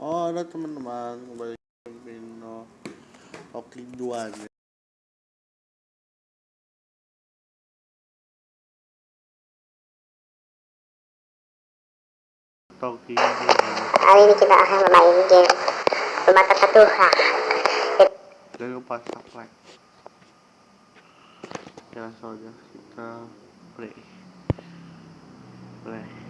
halo teman-teman kembali ke Vino Oke dua nih Toki Kali ini kita akan bermain game Rumah Tata Tuhan. Jangan lupa subscribe. Ya saja kita play. Play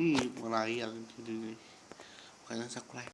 Ih, melayang jadi nih Makanya subscribe